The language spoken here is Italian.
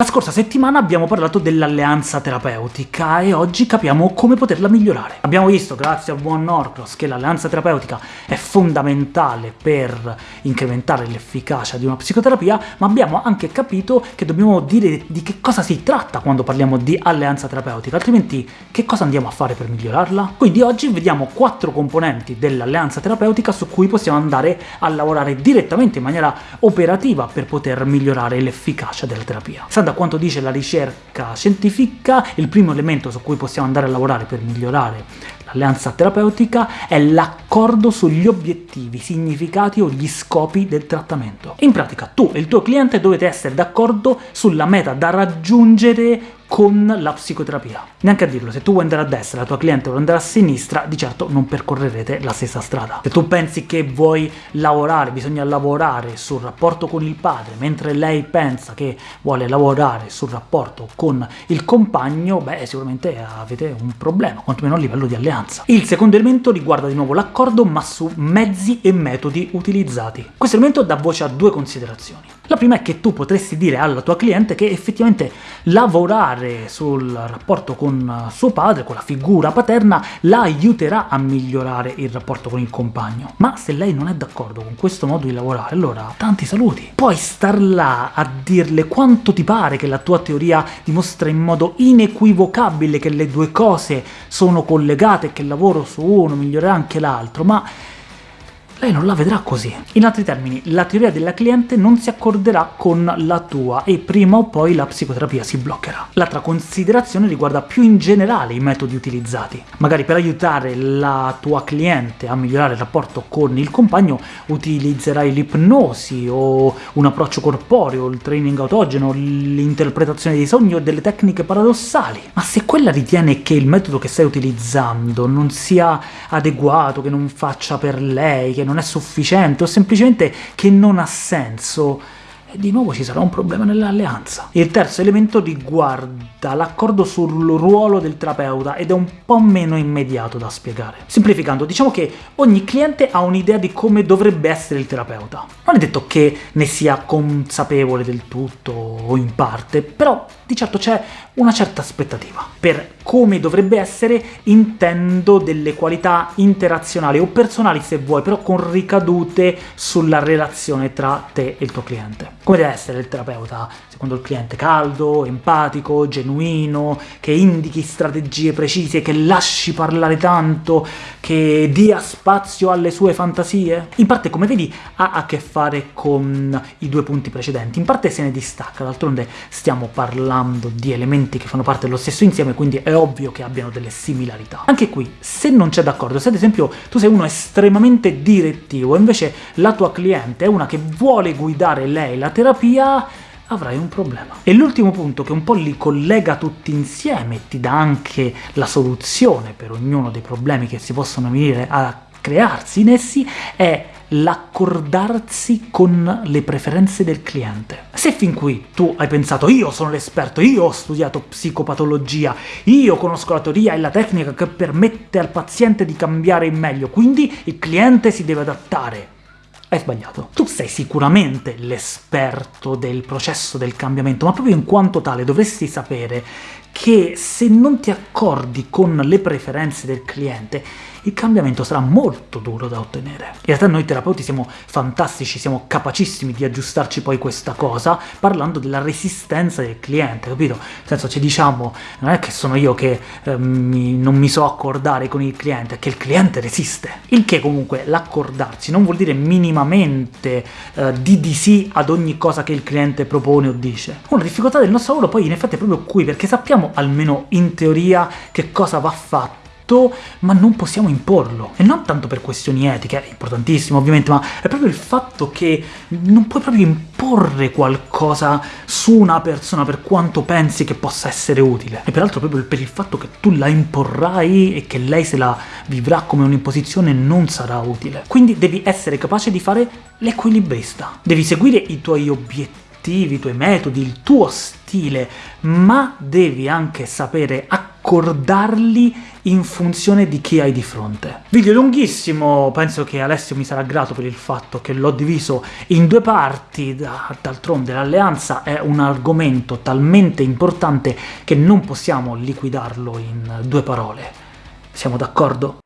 La scorsa settimana abbiamo parlato dell'alleanza terapeutica e oggi capiamo come poterla migliorare. Abbiamo visto, grazie al buon Norcross, che l'alleanza terapeutica è fondamentale per incrementare l'efficacia di una psicoterapia, ma abbiamo anche capito che dobbiamo dire di che cosa si tratta quando parliamo di alleanza terapeutica, altrimenti che cosa andiamo a fare per migliorarla? Quindi oggi vediamo quattro componenti dell'alleanza terapeutica su cui possiamo andare a lavorare direttamente in maniera operativa per poter migliorare l'efficacia della terapia da quanto dice la ricerca scientifica, il primo elemento su cui possiamo andare a lavorare per migliorare l'alleanza terapeutica è l'accordo sugli obiettivi, significati o gli scopi del trattamento. In pratica tu e il tuo cliente dovete essere d'accordo sulla meta da raggiungere con la psicoterapia. Neanche a dirlo, se tu vuoi andare a destra e la tua cliente vuole andare a sinistra, di certo non percorrerete la stessa strada. Se tu pensi che vuoi lavorare, bisogna lavorare sul rapporto con il padre, mentre lei pensa che vuole lavorare sul rapporto con il compagno, beh, sicuramente avete un problema, quantomeno a livello di alleanza. Il secondo elemento riguarda di nuovo l'accordo, ma su mezzi e metodi utilizzati. Questo elemento dà voce a due considerazioni. La prima è che tu potresti dire alla tua cliente che effettivamente lavorare sul rapporto con suo padre, con la figura paterna, la aiuterà a migliorare il rapporto con il compagno. Ma se lei non è d'accordo con questo modo di lavorare, allora tanti saluti. Puoi star là a dirle quanto ti pare che la tua teoria dimostra in modo inequivocabile che le due cose sono collegate e che il lavoro su uno migliorerà anche l'altro, ma lei non la vedrà così. In altri termini, la teoria della cliente non si accorderà con la tua e prima o poi la psicoterapia si bloccherà. L'altra considerazione riguarda più in generale i metodi utilizzati. Magari per aiutare la tua cliente a migliorare il rapporto con il compagno utilizzerai l'ipnosi o un approccio corporeo, il training autogeno, l'interpretazione dei sogni o delle tecniche paradossali. Ma se quella ritiene che il metodo che stai utilizzando non sia adeguato, che non faccia per lei, che non è sufficiente o semplicemente che non ha senso, e di nuovo ci sarà un problema nell'alleanza. Il terzo elemento riguarda l'accordo sul ruolo del terapeuta ed è un po' meno immediato da spiegare. Semplificando, diciamo che ogni cliente ha un'idea di come dovrebbe essere il terapeuta. Non è detto che ne sia consapevole del tutto o in parte, però di certo c'è una certa aspettativa. Per come dovrebbe essere intendo delle qualità interazionali o personali se vuoi, però con ricadute sulla relazione tra te e il tuo cliente. Come deve essere il terapeuta secondo il cliente? Caldo, empatico, genuino, che indichi strategie precise, che lasci parlare tanto, che dia spazio alle sue fantasie? In parte, come vedi, ha a che fare con i due punti precedenti, in parte se ne distacca, d'altronde stiamo parlando di elementi che fanno parte dello stesso insieme, quindi è ovvio che abbiano delle similarità. Anche qui, se non c'è d'accordo, se ad esempio tu sei uno estremamente direttivo, invece la tua cliente è una che vuole guidare lei la terapia, avrai un problema. E l'ultimo punto, che un po' li collega tutti insieme e ti dà anche la soluzione per ognuno dei problemi che si possono venire a crearsi in essi, è l'accordarsi con le preferenze del cliente. Se fin qui tu hai pensato «io sono l'esperto, io ho studiato psicopatologia, io conosco la teoria e la tecnica che permette al paziente di cambiare in meglio, quindi il cliente si deve adattare», hai sbagliato. Tu sei sicuramente l'esperto del processo del cambiamento, ma proprio in quanto tale dovresti sapere che se non ti accordi con le preferenze del cliente, il cambiamento sarà molto duro da ottenere. In realtà noi terapeuti siamo fantastici, siamo capacissimi di aggiustarci poi questa cosa, parlando della resistenza del cliente, capito? Nel senso, ci diciamo, non è che sono io che eh, mi, non mi so accordare con il cliente, è che il cliente resiste. Il che comunque l'accordarsi non vuol dire minimamente eh, di di sì ad ogni cosa che il cliente propone o dice. Una difficoltà del nostro lavoro poi in effetti è proprio qui, perché sappiamo almeno in teoria che cosa va fatto, ma non possiamo imporlo. E non tanto per questioni etiche, è importantissimo ovviamente, ma è proprio il fatto che non puoi proprio imporre qualcosa su una persona per quanto pensi che possa essere utile. E peraltro proprio per il fatto che tu la imporrai e che lei se la vivrà come un'imposizione non sarà utile. Quindi devi essere capace di fare l'equilibrista. Devi seguire i tuoi obiettivi, i tuoi metodi, il tuo stile, ma devi anche sapere accordarli in funzione di chi hai di fronte. Video lunghissimo, penso che Alessio mi sarà grato per il fatto che l'ho diviso in due parti, d'altronde l'alleanza è un argomento talmente importante che non possiamo liquidarlo in due parole. Siamo d'accordo?